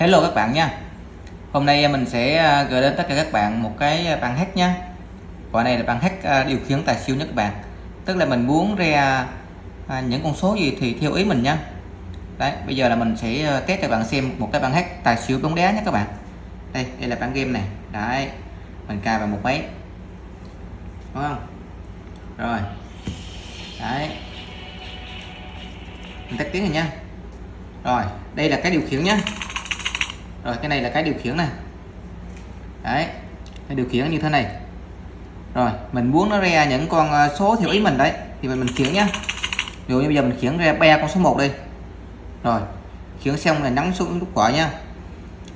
Hello các bạn nha. Hôm nay à, mình sẽ à, gửi đến tất cả các bạn một cái à, bàn hack nha. Quả này là bàn hack điều khiển tài siêu nhất các bạn. Tức là mình muốn ra những con số gì thì theo ý mình nha. Đấy, bây giờ là mình sẽ test cho các bạn xem một cái bàn hack tài siêu bóng đá nhé các bạn. Đây, đây là bản game này Đấy, mình cài vào một máy. Đúng không? Rồi. Đấy. Mình tắt tiếng rồi nha. Rồi, đây là cái điều khiển nhá rồi, cái này là cái điều khiển này. Đấy, cái điều khiển như thế này. Rồi, mình muốn nó ra những con à, số theo ý mình đấy, thì mình mình khiển nhá. Ví dụ như bây giờ mình khiển ra ba con số 1 đi. Rồi, khiển xong là nắm xuống nút quả nha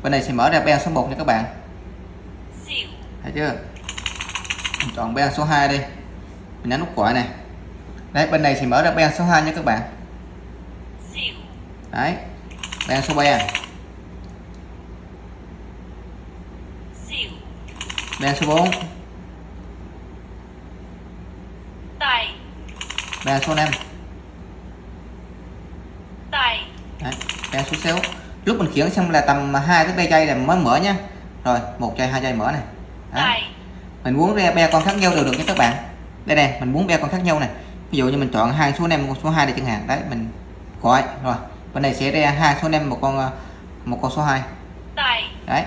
bên này sẽ mở ra ba số 1 nha các bạn. Thấy chưa? Mình chọn ba số 2 đi. Mình nhấn nút quả này. Đấy, bên này thì mở ra ba số 2 nha các bạn. Đấy, ba số 3 Ba số 4 Tài. Ba số 5 Tài. Đấy, số 6 Lúc mình khiển xong là tầm 2 tới 3 giây là mới mở nha Rồi, một giây, hai giây mở này Đấy. Mình muốn ra ba con khác nhau đều được nha các bạn. Đây nè, mình muốn ba con khác nhau này Ví dụ như mình chọn hai số 5, một số 2 để chẳng hạn. Đấy, mình gọi. Rồi, bên này sẽ ra hai số 5, một con một con số 2 Tài. Đấy.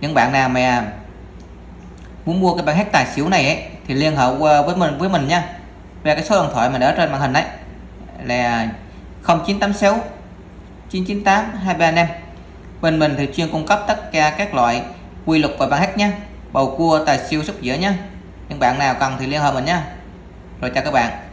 Những bạn nào mà muốn mua cái bản hack tài xỉu này ấy, thì liên hệ với mình với mình nha. Về cái số điện thoại mà để trên màn hình đấy là 0986 998 235 bên mình thì chuyên cung cấp tất cả các loại quy luật và bản hack nhé bầu cua tài siêu sóc dĩa nhé những bạn nào cần thì liên hệ mình nhé rồi chào các bạn.